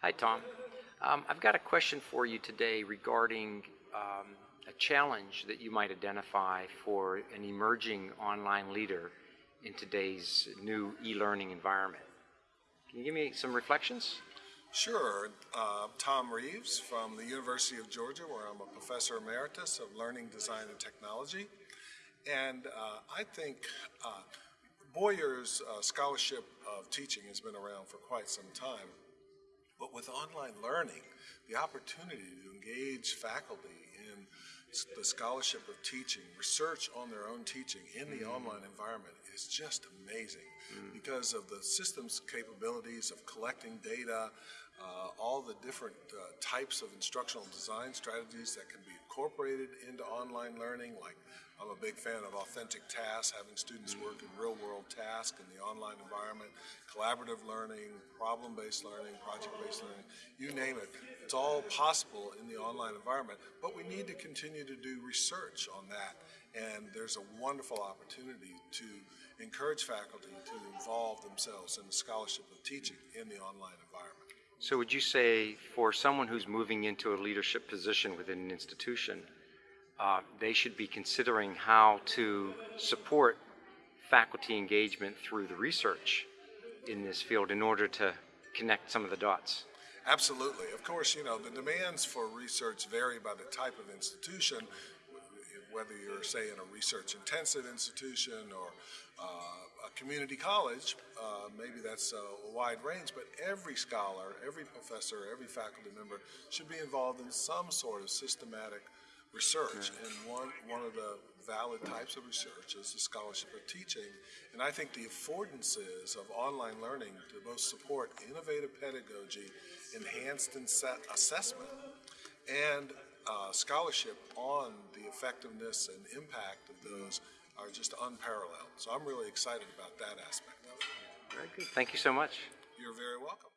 Hi, Tom. Um, I've got a question for you today regarding um, a challenge that you might identify for an emerging online leader in today's new e-learning environment. Can you give me some reflections? Sure. Uh, Tom Reeves from the University of Georgia, where I'm a professor emeritus of learning, design, and technology. And uh, I think uh, Boyer's uh, scholarship of teaching has been around for quite some time. But with online learning, the opportunity to engage faculty in the scholarship of teaching, research on their own teaching in the mm. online environment is just amazing mm. because of the system's capabilities of collecting data, uh, all the different uh, types of instructional design strategies that can be incorporated into online learning, like I'm a big fan of authentic tasks, having students work in real world tasks in the online environment, collaborative learning, problem based learning, project based learning, you name it. It's all possible in the online environment, but we need to continue to do research on that. And there's a wonderful opportunity to encourage faculty to involve themselves in the scholarship of teaching in the online environment. So would you say for someone who's moving into a leadership position within an institution, uh, they should be considering how to support faculty engagement through the research in this field in order to connect some of the dots? Absolutely. Of course, you know, the demands for research vary by the type of institution, whether you're, say, in a research intensive institution or uh, a community college, uh, maybe that's a wide range, but every scholar, every professor, every faculty member should be involved in some sort of systematic research. And one, one of the valid types of research is the scholarship of teaching. And I think the affordances of online learning to both support innovative pedagogy, enhanced assessment, and uh, scholarship on the effectiveness and impact of those are just unparalleled. So I'm really excited about that aspect of it. Very good. Thank you so much. You're very welcome.